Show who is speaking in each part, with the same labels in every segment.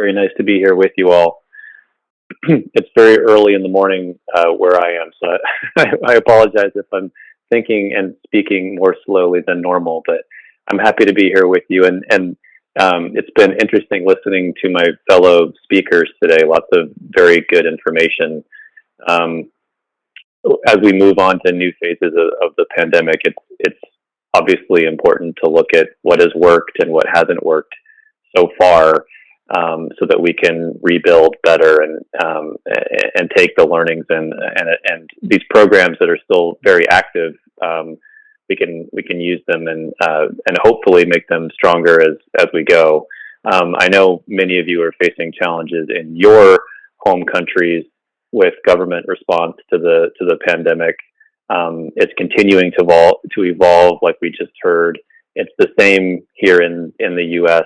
Speaker 1: Very nice to be here with you all. it's very early in the morning uh, where I am, so I, I, apologize if I'm thinking and speaking more slowly than normal, but I'm happy to be here with you. And, and um, it's been interesting listening to my fellow speakers today, lots of very good information. Um, as we move on to new phases of, of the pandemic, it's, it's obviously important to look at what has worked and what hasn't worked so far um, so that we can rebuild better and um, and take the learnings and, and and these programs that are still very active um, we can we can use them and uh, and hopefully make them stronger as as we go. Um, I know many of you are facing challenges in your home countries with government response to the to the pandemic. Um, it's continuing to evolve to evolve, like we just heard. It's the same here in in the U.S.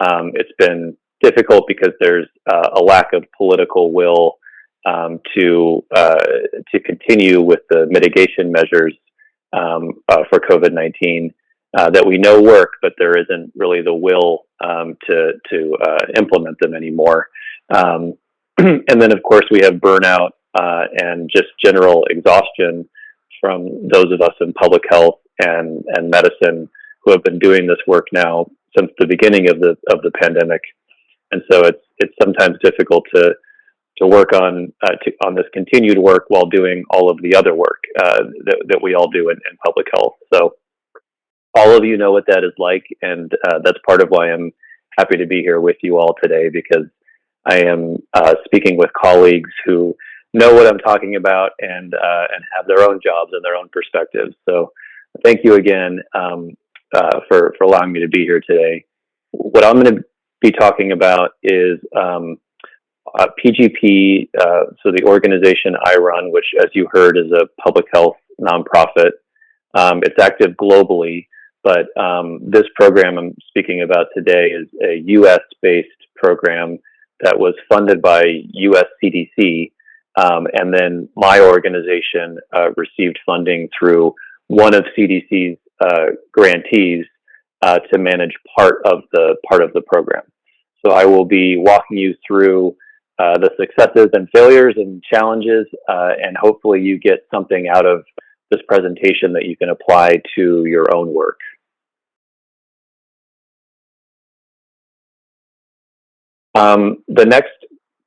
Speaker 1: Um, it's been difficult because there's uh, a lack of political will um, to uh, to continue with the mitigation measures um, uh, for COVID-19 uh, that we know work, but there isn't really the will um, to to uh, implement them anymore. Um, and then, of course, we have burnout uh, and just general exhaustion from those of us in public health and and medicine who have been doing this work now since the beginning of the of the pandemic and so it's it's sometimes difficult to to work on uh, to, on this continued work while doing all of the other work uh, that that we all do in, in, public health. So all of you know what that is like, and uh, that's part of why I'm happy to be here with you all today because I am uh, speaking with colleagues who know what I'm talking about and uh, and have their own jobs and their own perspectives. So thank you again um, uh, for for allowing me to be here today. What I'm going to be talking about is um, uh, PGP, uh, so the organization I run, which, as you heard, is a public health nonprofit. Um, it's active globally, but um, this program I'm speaking about today is a US based program that was funded by US CDC. Um, and then my organization uh, received funding through one of CDC's uh, grantees uh, to manage part of the part of the program. So I will be walking you through uh, the successes and failures and challenges, uh, and hopefully you get something out of this presentation that you can apply to your own work. Um, the next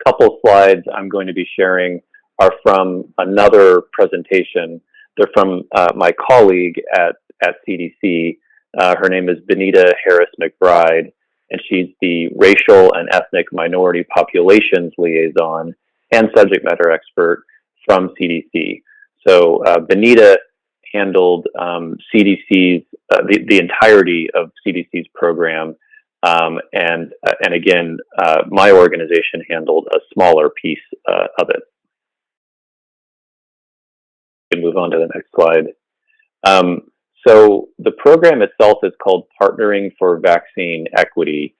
Speaker 1: couple slides I'm going to be sharing are from another presentation. They're from uh, my colleague at, at CDC. Uh, her name is Benita Harris McBride, and she's the racial and ethnic minority populations liaison and subject matter expert from CDC. So uh, Benita handled um, CDC's uh, the, the entirety of CDC's program, um, and uh, and again, uh, my organization handled a smaller piece uh, of it. We can move on to the next slide. Um, so the program itself is called Partnering for Vaccine Equity.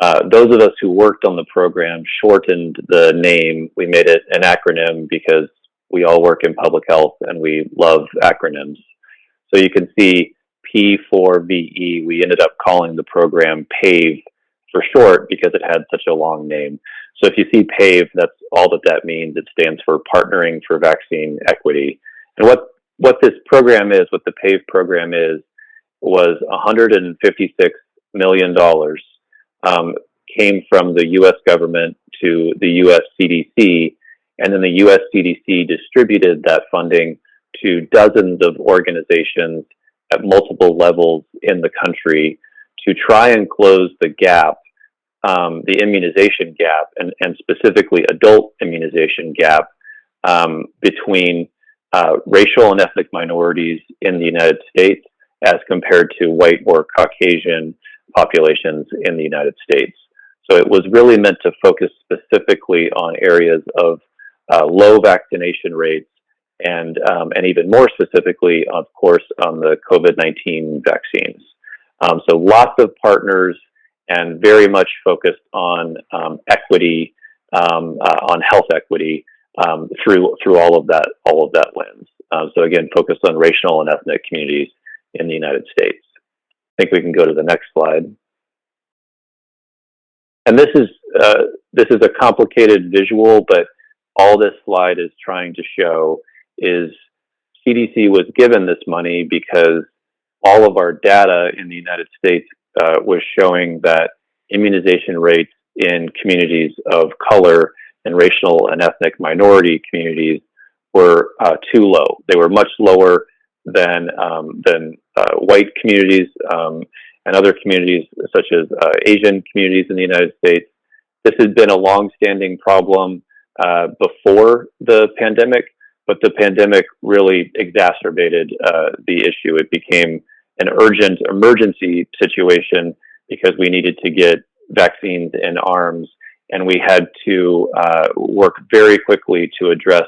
Speaker 1: Uh, those of us who worked on the program shortened the name. We made it an acronym because we all work in public health and we love acronyms. So you can see P4VE, we ended up calling the program PAVE for short because it had such a long name. So if you see PAVE, that's all that that means. It stands for Partnering for Vaccine Equity. And what what this program is, what the PAVE program is, was 156 million dollars um, came from the U.S. government to the U.S. CDC, and then the U.S. CDC distributed that funding to dozens of organizations at multiple levels in the country to try and close the gap, um, the immunization gap, and, and specifically adult immunization gap um, between uh, racial and ethnic minorities in the United States as compared to white or Caucasian populations in the United States. So it was really meant to focus specifically on areas of uh, low vaccination rates and, um, and even more specifically, of course, on the COVID-19 vaccines. Um, so lots of partners and very much focused on um, equity, um, uh, on health equity um, through through all of that all of that lens. Uh, so again, focused on racial and ethnic communities in the United States. I think we can go to the next slide. and this is uh, this is a complicated visual, but all this slide is trying to show is CDC was given this money because all of our data in the United States uh, was showing that immunization rates in communities of color and racial and ethnic minority communities were uh, too low. They were much lower than um, than uh, white communities um, and other communities such as uh, Asian communities in the United States. This has been a long-standing problem uh, before the pandemic, but the pandemic really exacerbated uh, the issue. It became an urgent emergency situation because we needed to get vaccines in arms and we had to uh, work very quickly to address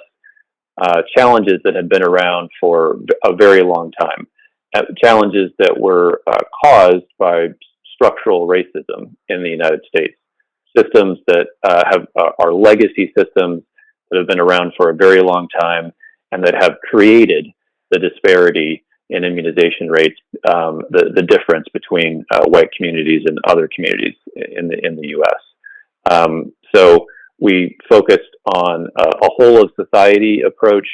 Speaker 1: uh, challenges that had been around for a very long time. Uh, challenges that were uh, caused by structural racism in the United States. Systems that uh, have uh, are legacy systems that have been around for a very long time and that have created the disparity in immunization rates, um, the, the difference between uh, white communities and other communities in the, in the US. Um, so we focused on a, a, whole of society approach,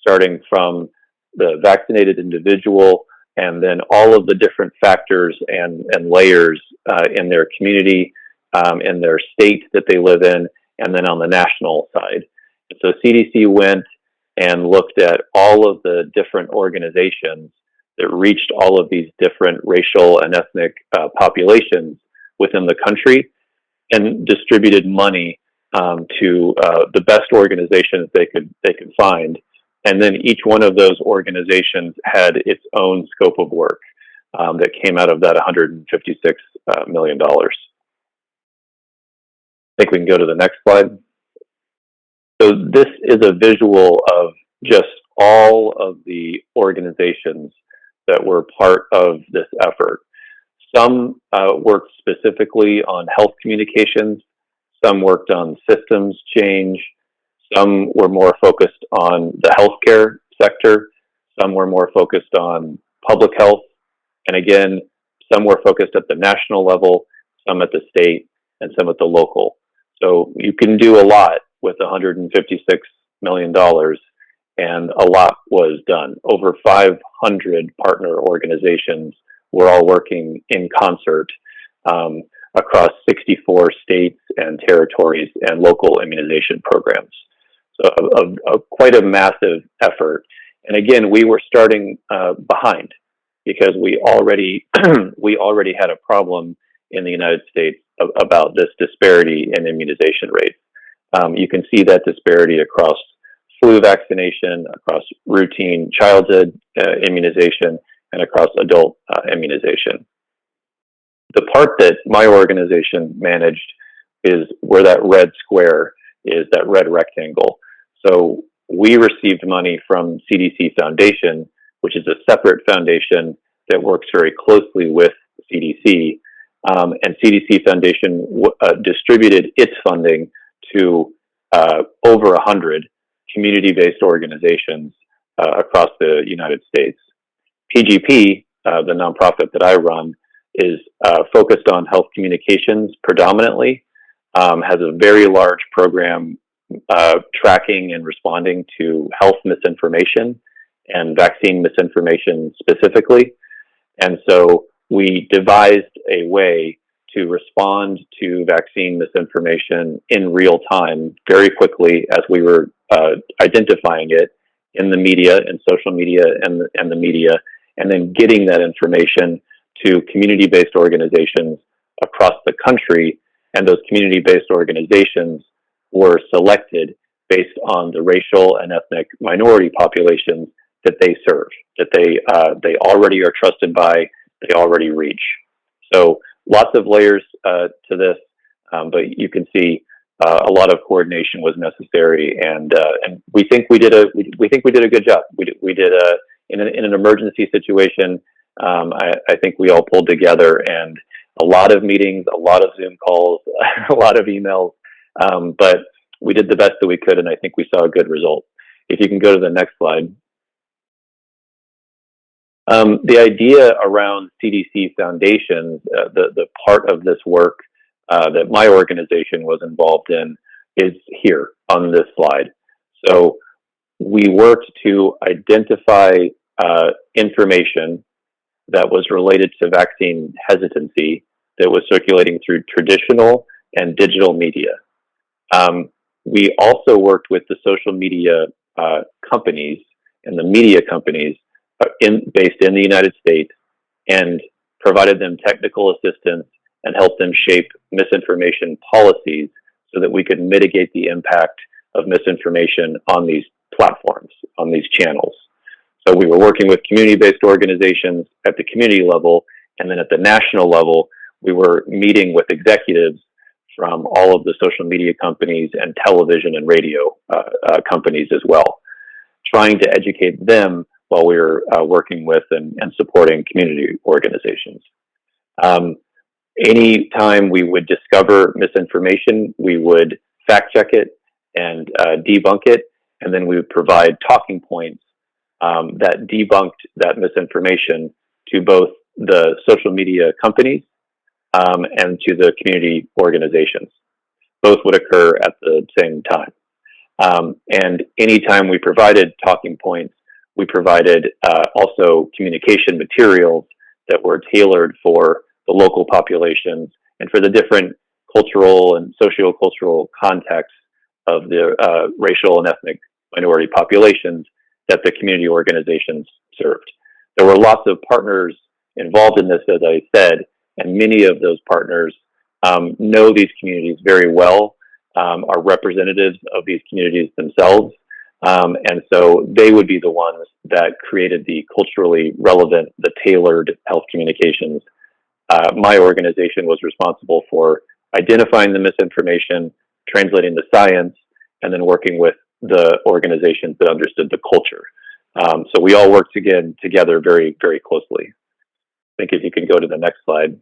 Speaker 1: starting from the vaccinated individual and then all of the different factors and, and layers uh, in their community, um, in their state that they live in, and then on the national side. So CDC went and looked at all of the different organizations that reached all of these different racial and ethnic uh, populations within the country and distributed money um, to uh, the best organizations they could they could find, and then each one of those organizations had its own scope of work um, that came out of that 156 uh, million dollars. I think we can go to the next slide. So this is a visual of just all of the organizations that were part of this effort. Some uh, worked specifically on health communications, some worked on systems change, some were more focused on the healthcare sector, some were more focused on public health, and again, some were focused at the national level, some at the state, and some at the local. So you can do a lot with $156 million and a lot was done. Over 500 partner organizations were all working in concert um, across 64 states and territories and local immunization programs. So a, a, a quite a massive effort. And again, we were starting uh, behind because we already we already had a problem in the United States about this disparity in immunization rates. Um, you can see that disparity across flu vaccination, across routine childhood uh, immunization, and across adult uh, immunization. The part that my organization managed is where that red square is, that red rectangle. So we received money from CDC Foundation, which is a separate foundation that works very closely with CDC. Um, and CDC Foundation uh, distributed its funding to uh, over 100 community-based organizations uh, across the United States. PGP, uh, the nonprofit that I run, is uh, focused on health communications predominantly, um, has a very large program uh, tracking and responding to health misinformation and vaccine misinformation specifically. And so we devised a way to respond to vaccine misinformation in real time very quickly as we were uh, identifying it in the media and social media and and the media, and then getting that information to community-based organizations across the country. And those community-based organizations were selected based on the racial and ethnic minority populations that they serve, that they uh, they already are trusted by, they already reach. So lots of layers uh, to this, um, but you can see uh, a lot of coordination was necessary, and uh, and we think we did a we, we think we did a good job. We did, we did a in an, in an emergency situation. Um, I, I think we all pulled together, and a lot of meetings, a lot of Zoom calls, a lot of emails, um, but we did the best that we could, and I think we saw a good result. If you can go to the next slide. Um, the idea around CDC foundations, uh, the, the part of this work uh, that my organization was involved in is here on this slide. So we worked to identify uh, information that was related to vaccine hesitancy that was circulating through traditional and digital media. Um, we also worked with the social media uh, companies and the media companies uh, in, based in the United States and provided them technical assistance and helped them shape misinformation policies so that we could mitigate the impact of misinformation on these platforms, on these channels. So we were working with community-based organizations at the community level, and then at the national level, we were meeting with executives from all of the social media companies and television and radio uh, uh, companies as well, trying to educate them while we were uh, working with and, and, supporting community organizations. Um, anytime we would discover misinformation, we would fact check it and uh, debunk it, and then we would provide talking points um, that debunked that misinformation to both the social media companies um, and to the community organizations. Both would occur at the same time. Um, and anytime we provided talking points, we provided uh, also communication materials that were tailored for the local populations and for the different cultural and socio-cultural contexts of the uh, racial and ethnic minority populations that the community organizations served. There were lots of partners involved in this, as I said, and many of those partners um, know these communities very well, um, are representatives of these communities themselves, um, and so they would be the ones that created the culturally relevant, the tailored health communications. Uh, my organization was responsible for identifying the misinformation, translating the science, and then working with the organizations that understood the culture. Um, so we all worked again together very, very closely. I think if you can go to the next slide.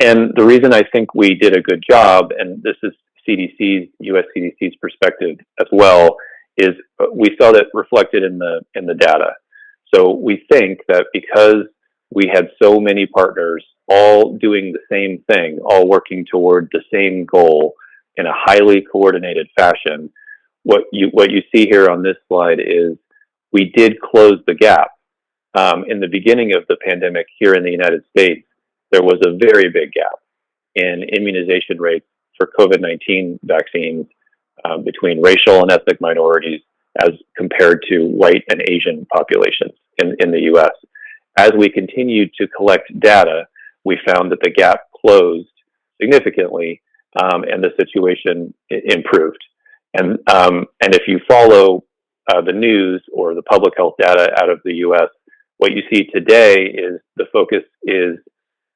Speaker 1: And the reason I think we did a good job, and this is CDC's, US CDC's perspective as well, is we saw that reflected in the in the data. So we think that because we had so many partners all doing the same thing, all working toward the same goal in a highly coordinated fashion, what you what you see here on this slide is we did close the gap. Um, in the beginning of the pandemic here in the United States, there was a very big gap in immunization rates for COVID-19 vaccines uh, between racial and ethnic minorities as compared to white and Asian populations in, in the US. As we continued to collect data, we found that the gap closed significantly um, and the situation improved. And, um, and if you follow uh, the news or the public health data out of the US, what you see today is the focus is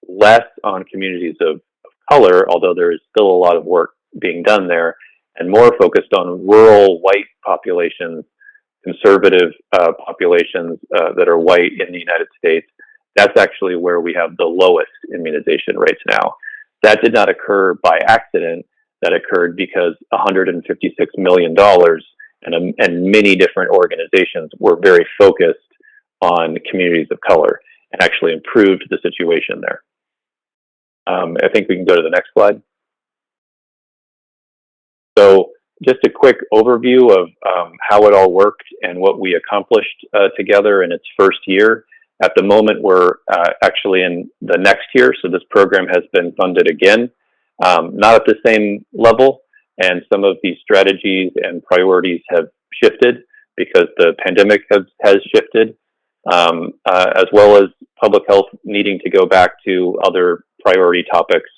Speaker 1: less on communities of, of color, although there is still a lot of work being done there, and more focused on rural white populations, conservative uh, populations uh, that are white in the United States. That's actually where we have the lowest immunization rates now. That did not occur by accident. That occurred because $156 million and, um, and many different organizations were very focused on communities of color and actually improved the situation there. Um, I think we can go to the next slide. So just a quick overview of um, how it all worked and what we accomplished uh, together in its first year. At the moment, we're uh, actually in the next year, so this program has been funded again, um, not at the same level, and some of these strategies and priorities have shifted because the pandemic has, has shifted, um, uh, as well as public health needing to go back to other priority topics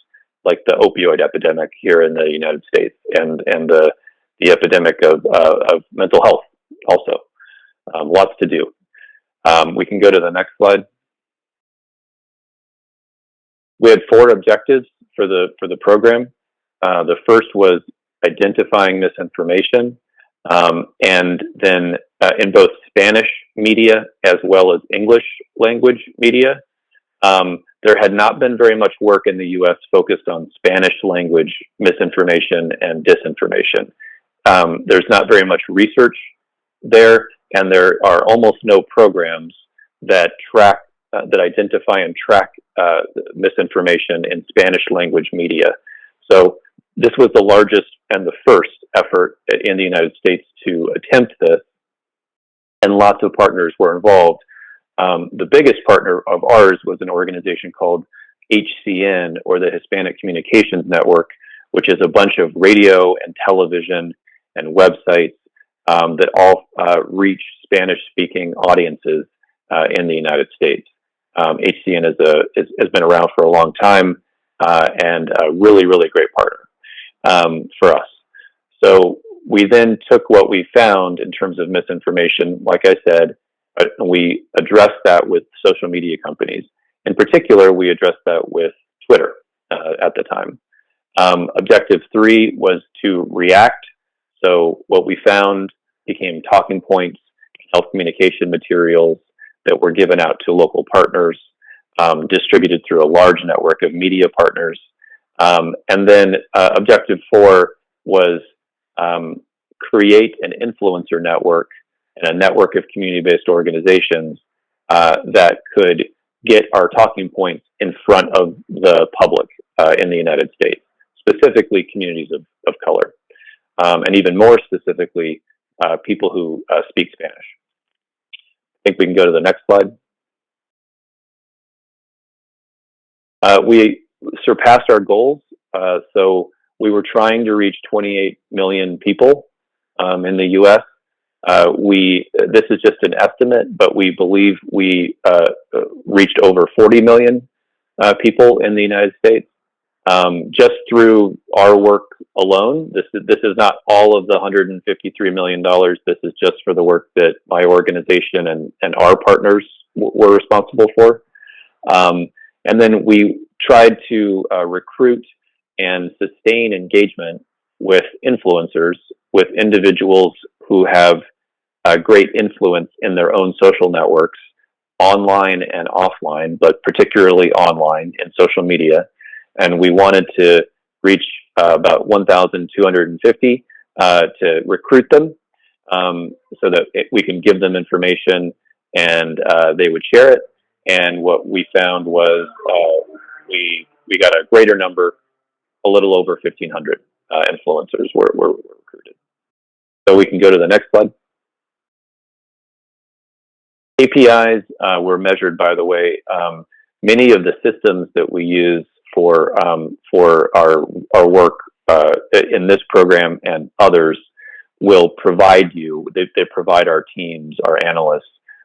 Speaker 1: like the opioid epidemic here in the United States and, and the, the epidemic of, uh, of mental health also. Um, lots to do. Um, we can go to the next slide. We had four objectives for the for the program. Uh, the first was identifying misinformation, um, and then uh, in both Spanish media as well as English language media. Um, there had not been very much work in the U.S. focused on Spanish language misinformation and disinformation. Um, there's not very much research there, and there are almost no programs that track, uh, that identify and track uh, misinformation in Spanish language media. So this was the largest and the first effort in the United States to attempt this, and lots of partners were involved. Um, the biggest partner of ours was an organization called HCN, or the Hispanic Communications Network, which is a bunch of radio and television and websites um, that all uh, reach Spanish-speaking audiences uh, in the United States. Um, HCN is a, is, has been around for a long time uh, and a really, really great partner um, for us. So we then took what we found in terms of misinformation, like I said, uh, we addressed that with social media companies. In particular, we addressed that with Twitter uh, at the time. Um, objective three was to react. So what we found became talking points, health communication materials that were given out to local partners, um, distributed through a large network of media partners. Um, and then uh, objective four was um, create an influencer network and a network of community-based organizations uh, that could get our talking points in front of the public uh, in the United States, specifically communities of, of color, um, and even more specifically, uh, people who uh, speak Spanish. I think we can go to the next slide. Uh, we surpassed our goals. Uh, so we were trying to reach 28 million people um, in the U.S. Uh, we this is just an estimate, but we believe we uh, reached over 40 million uh, people in the United States um, just through our work alone. This is this is not all of the 153 million dollars. This is just for the work that my organization and and our partners were responsible for. Um, and then we tried to uh, recruit and sustain engagement with influencers, with individuals who have uh, great influence in their own social networks, online and offline, but particularly online in social media. And we wanted to reach uh, about 1,250 uh, to recruit them um, so that it, we can give them information and uh, they would share it. And what we found was uh, we we got a greater number, a little over 1,500 uh, influencers were, were, were recruited. So we can go to the next slide. KPIs uh, were measured, by the way. Um, many of the systems that we use for um, for our our work uh, in this program and others will provide you. They, they, provide our teams, our analysts,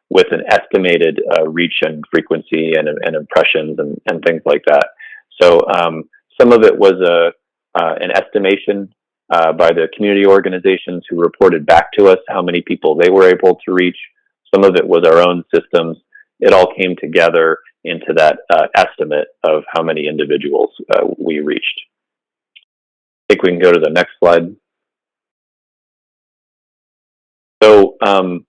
Speaker 1: with an estimated uh, reach and frequency and, and impressions and, and things like that. So um, some of it was a uh, an estimation uh, by the community organizations who reported back to us how many people they were able to reach. Some of it was our own systems. It all came together into that uh, estimate of how many individuals uh, we reached. I think we can go to the next slide. So um,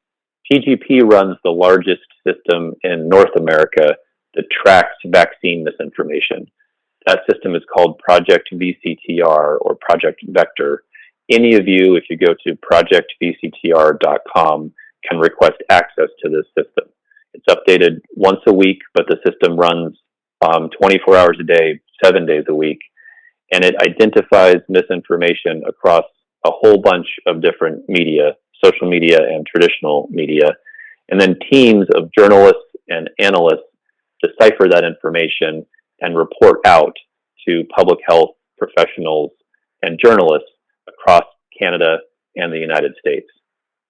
Speaker 1: PGP runs the largest system in North America that tracks vaccine misinformation. That system is called Project VCTR or Project Vector. Any of you, if you go to projectvctr.com, can request access to this system. It's updated once a week, but the system runs um, 24 hours a day, seven days a week, and it identifies misinformation across a whole bunch of different media, social media and traditional media. And then teams of journalists and analysts decipher that information and report out to public health professionals and journalists across Canada and the United States.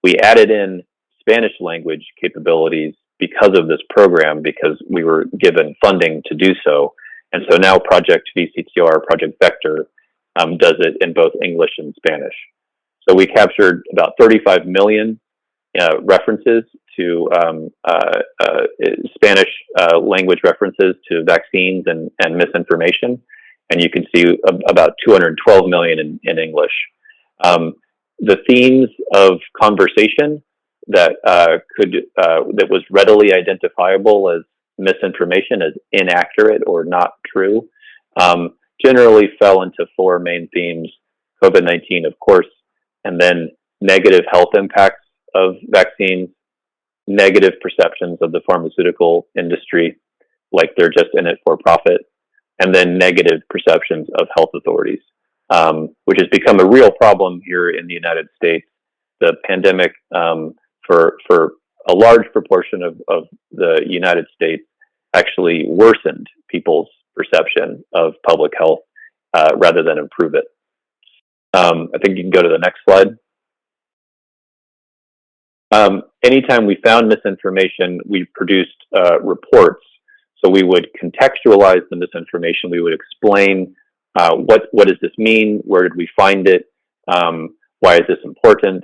Speaker 1: We added in Spanish language capabilities because of this program because we were given funding to do so. And so now Project VCTR, Project Vector, um, does it in both English and Spanish. So we captured about 35 million uh, references to um, uh, uh, Spanish uh, language references to vaccines and, and misinformation. And you can see about 212 million in, in English. Um, the themes of conversation that uh, could uh, that was readily identifiable as misinformation, as inaccurate or not true, um, generally fell into four main themes: COVID-19, of course, and then negative health impacts of vaccines, negative perceptions of the pharmaceutical industry, like they're just in it for profit, and then negative perceptions of health authorities, um, which has become a real problem here in the United States. The pandemic, um, for for a large proportion of, of the United States, actually worsened people's perception of public health uh, rather than improve it. Um, I think you can go to the next slide. Um, anytime we found misinformation, we produced uh, reports. So we would contextualize the misinformation. We would explain uh, what what does this mean? Where did we find it? Um, why is this important?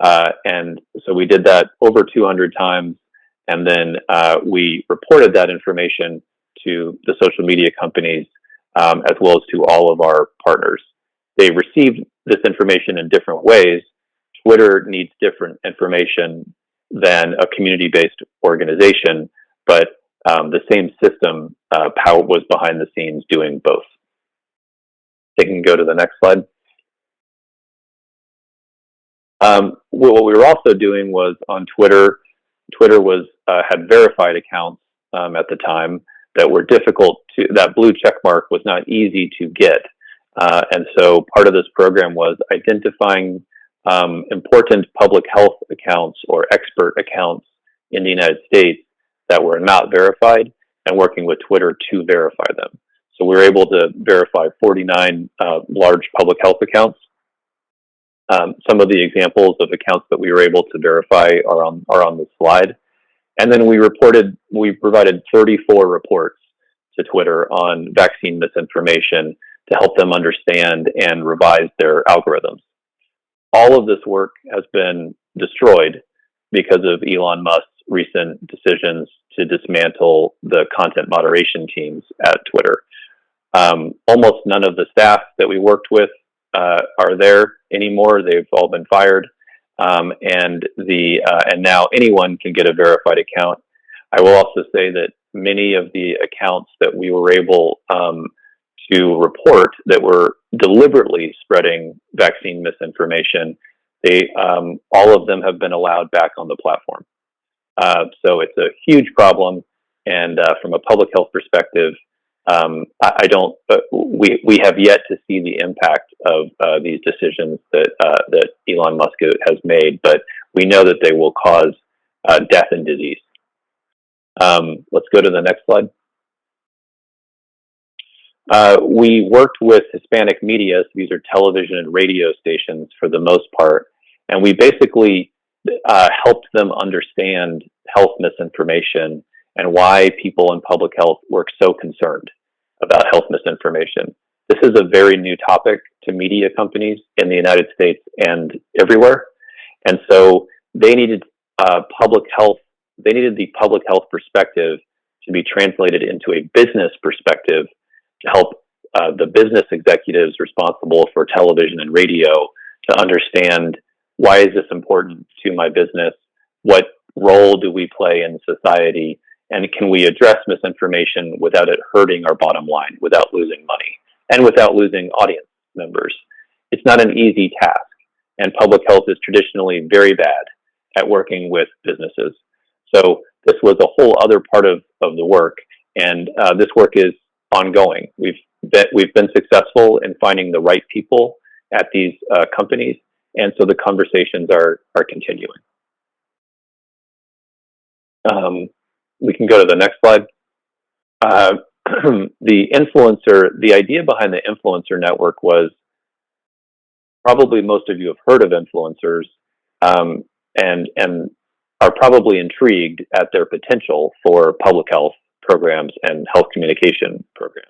Speaker 1: Uh, and so we did that over 200 times, and then uh, we reported that information to the social media companies um, as well as to all of our partners. They received this information in different ways. Twitter needs different information than a community-based organization, but um, the same system uh, Power was behind the scenes doing both. They can go to the next slide. Um, what we were also doing was on Twitter. Twitter was uh, had verified accounts um, at the time that were difficult to. That blue check mark was not easy to get, uh, and so part of this program was identifying um, important public health accounts or expert accounts in the United States that were not verified and working with Twitter to verify them. So we were able to verify 49 uh, large public health accounts. Um, some of the examples of accounts that we were able to verify are on are on the slide. And then we reported, we provided 34 reports to Twitter on vaccine misinformation to help them understand and revise their algorithms. All of this work has been destroyed because of Elon Musk's recent decisions to dismantle the content moderation teams at Twitter. Um, almost none of the staff that we worked with uh, are there anymore. They've all been fired, um, and the uh, and now anyone can get a verified account. I will also say that many of the accounts that we were able um, to report that were deliberately spreading vaccine misinformation, they um, all of them have been allowed back on the platform. Uh, so it's a huge problem, and uh, from a public health perspective, um, I, I, don't. We we have yet to see the impact of uh, these decisions that uh, that Elon Musk has made, but we know that they will cause uh, death and disease. Um, let's go to the next slide. Uh, we worked with Hispanic media, so these are television and radio stations for the most part, and we basically uh, helped them understand health misinformation and why people in public health were so concerned about health misinformation. This is a very new topic to media companies in the United States and everywhere, and so they needed uh, public health. They needed the public health perspective to be translated into a business perspective to help uh, the business executives responsible for television and radio to understand why is this important to my business? What role do we play in society? And can we address misinformation without it hurting our bottom line, without losing money, and without losing audience members? It's not an easy task. And public health is traditionally very bad at working with businesses. So this was a whole other part of, of the work. And uh, this work is ongoing. We've been, we've been successful in finding the right people at these uh, companies, and so the conversations are are continuing. Um, we can go to the next slide. Uh, the influencer, the idea behind the influencer network was probably most of you have heard of influencers um, and and are probably intrigued at their potential for public health programs and health communication programs.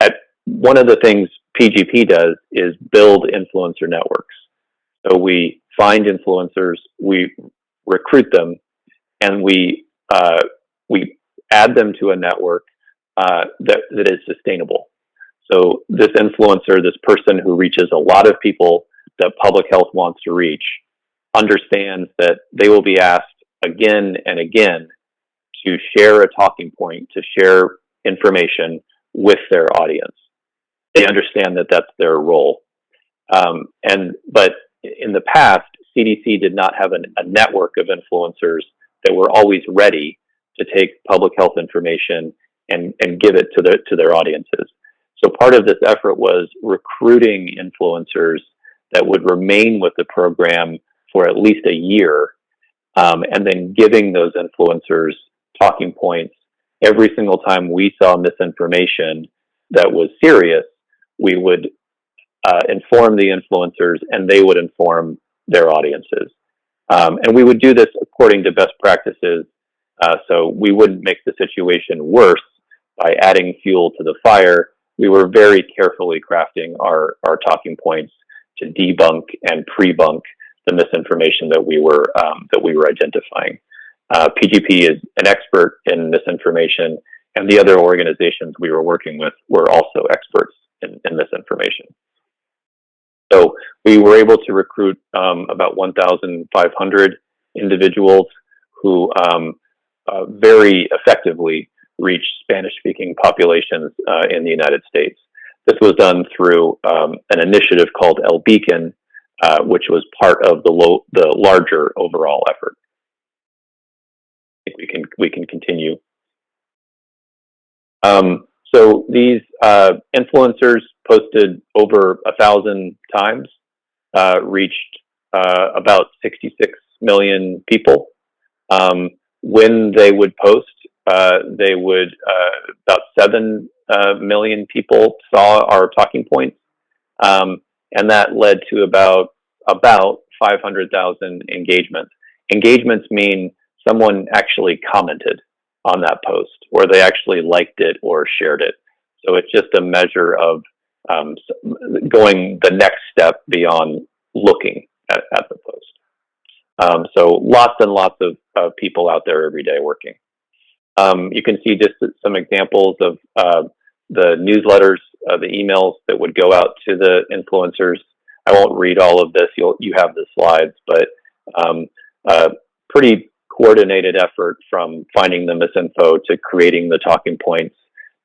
Speaker 1: At one of the things PGP does is build influencer networks. So we find influencers, we recruit them, and we uh, we add them to a network uh, that that is sustainable. So this influencer, this person who reaches a lot of people that public health wants to reach, understands that they will be asked again and again to share a talking point, to share information with their audience. They understand that that's their role. Um, and but in the past, CDC did not have an, a network of influencers that were always ready to take public health information and, and give it to, the, to their audiences. So part of this effort was recruiting influencers that would remain with the program for at least a year, um, and then giving those influencers talking points every single time we saw misinformation that was serious. We would uh, inform the influencers, and they would inform their audiences. Um, and we would do this according to best practices, uh, so we wouldn't make the situation worse by adding fuel to the fire. We were very carefully crafting our, our talking points to debunk and pre-bunk the misinformation that we were um, that we were identifying. Uh, PGP is an expert in misinformation, and the other organizations we were working with were also experts in, in misinformation. So we were able to recruit um, about 1,500 individuals who um, uh, very effectively reached Spanish-speaking populations uh, in the United States. This was done through um, an initiative called El Beacon, uh, which was part of the, the larger overall effort. I think we can we can continue. Um, so these uh, influencers posted over a thousand times, uh, reached uh, about 66 million people. Um, when they would post, uh, they would uh, about seven uh, million people saw our talking points, um, and that led to about about 500,000 engagements. Engagements mean someone actually commented on that post, or they actually liked it or shared it. So it's just a measure of um, going the next step beyond looking at, at the post. Um, so lots and lots of, of, people out there every day working. Um, you can see just some examples of uh, the newsletters, uh, the emails that would go out to the influencers. I won't read all of this. You'll you have the slides, but um, uh, pretty coordinated effort from finding the misinfo to creating the talking points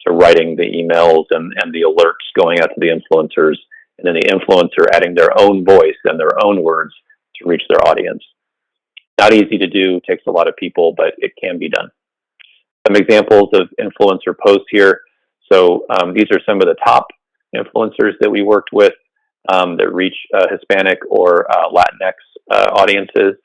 Speaker 1: to writing the emails and, and the alerts going out to the influencers, and then the influencer adding their own voice and their own words to reach their audience. Not easy to do, takes a lot of people, but it can be done. Some examples of influencer posts here. So um, these are some of the top influencers that we worked with um, that reach uh, Hispanic or uh, Latinx uh, audiences.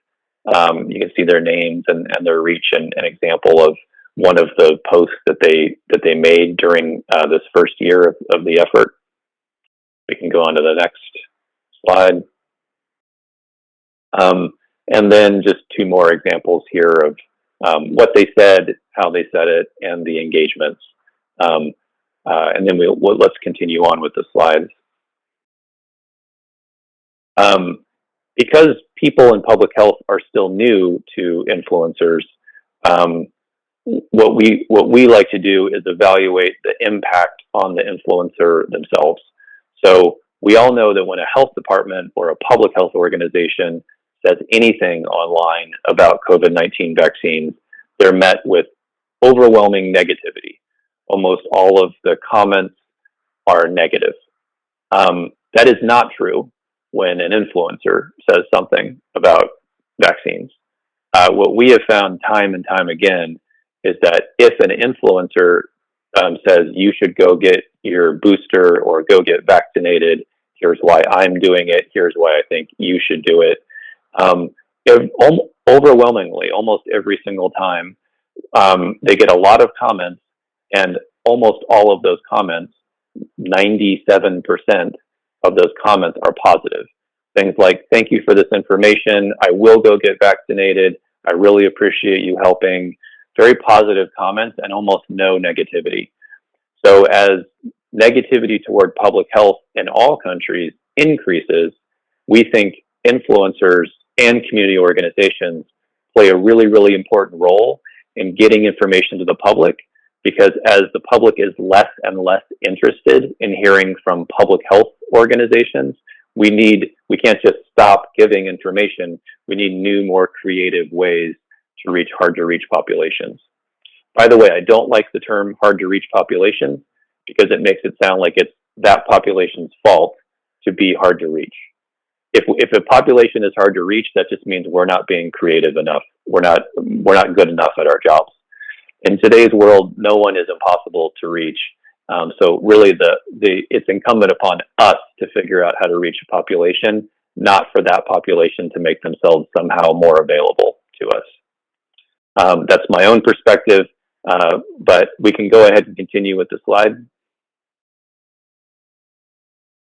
Speaker 1: Um, you can see their names and, and their reach and an example of one of the posts that they that they made during uh, this first year of, of the effort. We can go on to the next slide. Um, and then just two more examples here of um, what they said, how they said it, and the engagements. Um, uh, and then we'll, we'll, let's continue on with the slides. Um, because people in public health are still new to influencers, um, what we what we like to do is evaluate the impact on the influencer themselves. So we all know that when a health department or a public health organization says anything online about COVID-19 vaccines, they're met with overwhelming negativity. Almost all of the comments are negative. Um, that is not true when an influencer says something about vaccines. Uh, what we have found time and time again is that if an influencer um, says you should go get your booster or go get vaccinated, here's why I'm doing it, here's why I think you should do it. Um, overwhelmingly, almost every single time, um, they get a lot of comments, and almost all of those comments, 97% of those comments are positive. Things like, thank you for this information. I will go get vaccinated. I really appreciate you helping very positive comments and almost no negativity. So as negativity toward public health in all countries increases, we think influencers and community organizations play a really, really important role in getting information to the public because as the public is less and less interested in hearing from public health organizations, we need, we can't just stop giving information. We need new, more creative ways to reach hard to reach populations. By the way, I don't like the term hard to reach population because it makes it sound like it's that population's fault to be hard to reach. If, if a population is hard to reach, that just means we're not being creative enough. We're not, we're not good enough at our jobs. In today's world, no one is impossible to reach. Um, so really, the the it's incumbent upon us to figure out how to reach a population, not for that population to make themselves somehow more available to us. Um, that's my own perspective, uh, but we can go ahead and continue with the slide.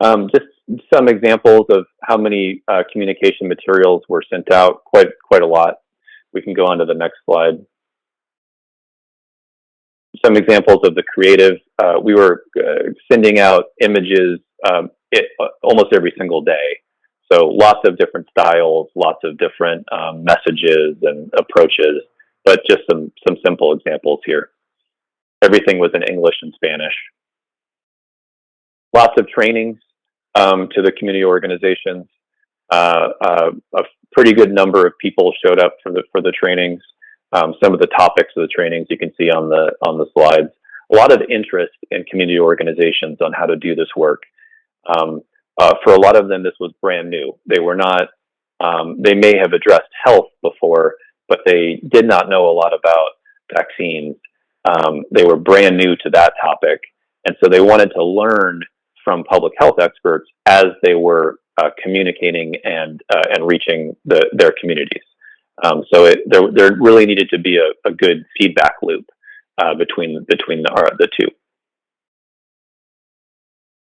Speaker 1: Um, just some examples of how many uh, communication materials were sent out, quite, quite a lot. We can go on to the next slide. Some examples of the creative. Uh, we were uh, sending out images um, it, uh, almost every single day. So lots of different styles, lots of different um, messages and approaches, but just some, some simple examples here. Everything was in English and Spanish. Lots of trainings um, to the community organizations. Uh, uh, a pretty good number of people showed up for the for the trainings. Um, some of the topics of the trainings you can see on the on the slides. A lot of interest in community organizations on how to do this work. Um, uh, for a lot of them, this was brand new. They were not. Um, they may have addressed health before, but they did not know a lot about vaccines. Um, they were brand new to that topic, and so they wanted to learn from public health experts as they were uh, communicating and uh, and reaching the, their communities. Um, so it, there, there really needed to be a, a good feedback loop uh, between between the uh, the two.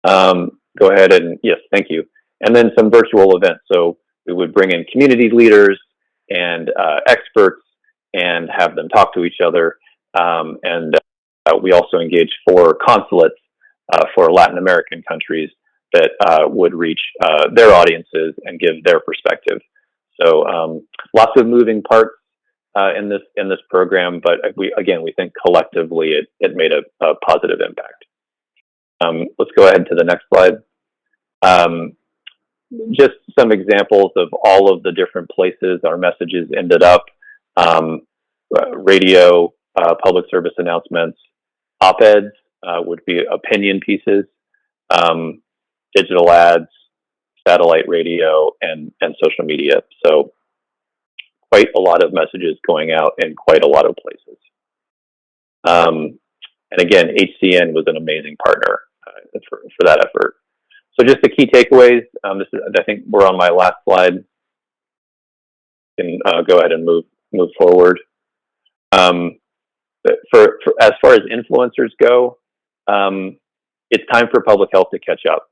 Speaker 1: Um, go ahead and yes, thank you. And then some virtual events. So we would bring in community leaders and uh, experts and have them talk to each other. Um, and uh, we also engaged four consulates uh, for Latin American countries that uh, would reach their audiences and give their perspective. So um, lots of moving parts uh, in this in this program, but we again we think collectively it it made a, a positive impact. Um, let's go ahead to the next slide. Um, just some examples of all of the different places our messages ended up. Um, radio, uh, public service announcements, op-eds, uh, would be opinion pieces, um, digital ads, satellite radio, and, and social media. So quite a lot of messages going out in quite a lot of places. Um, and again, HCN was an amazing partner uh, for, for that effort. So just the key takeaways, um, this is, I think we're on my last slide. Can uh, go ahead and move move forward. Um, for, for, as far as influencers go, um, it's time for public health to catch up.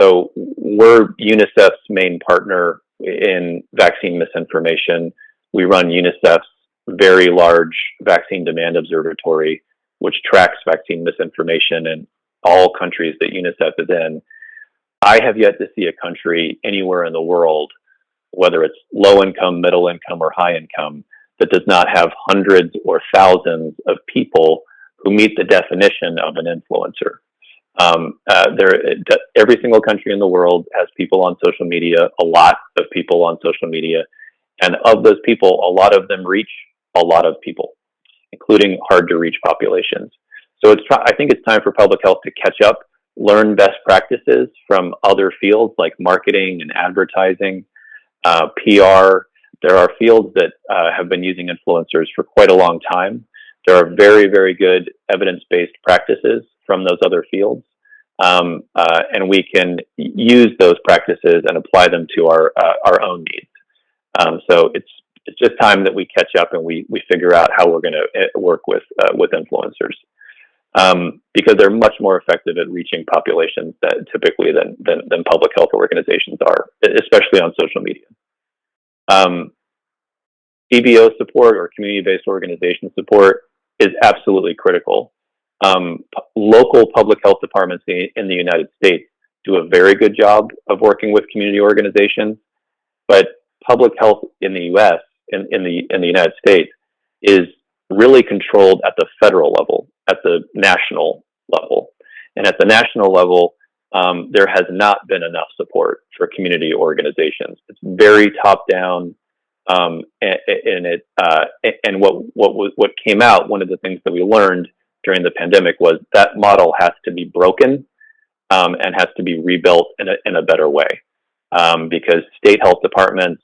Speaker 1: So we're UNICEF's main partner in vaccine misinformation. We run UNICEF's very large vaccine demand observatory, which tracks vaccine misinformation in all countries that UNICEF is in. I have yet to see a country anywhere in the world, whether it's low income, middle income, or high income, that does not have hundreds or thousands of people who meet the definition of an influencer. Um, uh, there, every single country in the world has people on social media, a lot of people on social media, and of those people, a lot of them reach a lot of people, including hard to reach populations. So it's, I think it's time for public health to catch up, learn best practices from other fields like marketing and advertising, uh, PR. There are fields that uh, have been using influencers for quite a long time. There are very, very good evidence-based practices from those other fields. Um, uh, and we can use those practices and apply them to our, uh, our own needs. Um, so it's, it's just time that we catch up and we, we figure out how we're going to eh, work with, uh, with influencers. Um, because they're much more effective at reaching populations that typically than, than, than public health organizations are, especially on social media. Um, CBO support or community-based organization support is absolutely critical. Um, local public health departments in the United States do a very good job of working with community organizations, but public health in the U.S. in, in the in the United States is really controlled at the federal level, at the national level, and at the national level, um, there has not been enough support for community organizations. It's very top down. Um, and, and, it uh, and what what what came out. One of the things that we learned during the pandemic was that model has to be broken um, and has to be rebuilt in a in a better way um, because state health departments,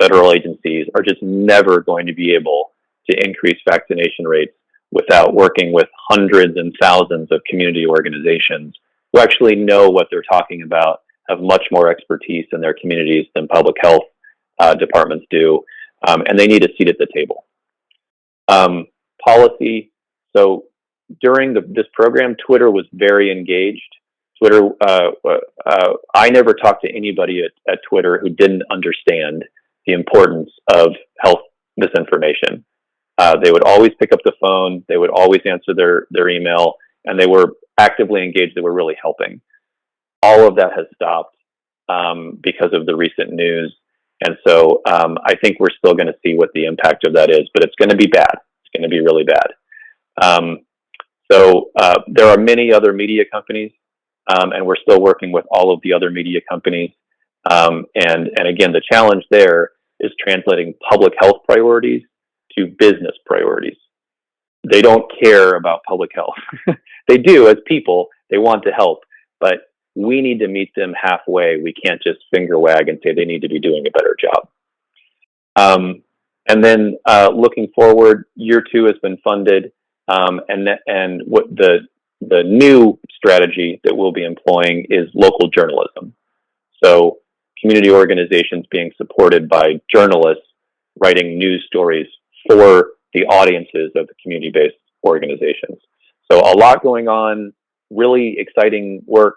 Speaker 1: federal agencies are just never going to be able to increase vaccination rates without working with hundreds and thousands of community organizations who actually know what they're talking about, have much more expertise in their communities than public health uh, departments do, um, and they need a seat at the table. Um, policy. So during the, this program, Twitter was very engaged. Twitter, uh, uh, I never talked to anybody at, at Twitter who didn't understand the importance of health misinformation. Uh, they would always pick up the phone. They would always answer their their email, and they were actively engaged. They were really helping. All of that has stopped um, because of the recent news, and so um, I think we're still going to see what the impact of that is. But it's going to be bad. It's going to be really bad. Um, so uh, there are many other media companies, um, and we're still working with all of the other media companies. Um, and and again, the challenge there is translating public health priorities to business priorities. They don't care about public health. they do as people, they want to help, but we need to meet them halfway. We can't just finger wag and say they need to be doing a better job. Um, and then uh, looking forward, year two has been funded, um, and and what the the new strategy that we'll be employing is local journalism. So community organizations being supported by journalists writing news stories for the audiences of the community-based organizations. So a lot going on, really exciting work.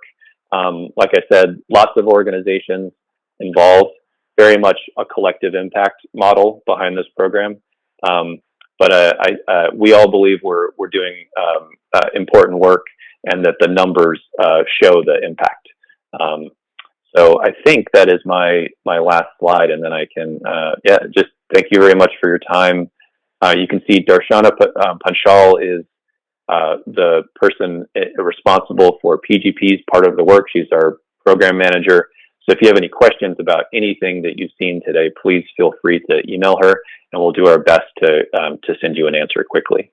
Speaker 1: Um, like I said, lots of organizations involved, very much a collective impact model behind this program. Um, but uh, I, uh, we all believe we're, we're doing um, uh, important work and that the numbers uh, show the impact. Um, so I think that is my, my last slide and then I can, uh, yeah, just thank you very much for your time. Uh, you can see Darshana Panchal is the person responsible for PGP's part of the work. She's our program manager. So if you have any questions about anything that you've seen today, please feel free to email her and we'll do our best to, um, to send you an answer quickly.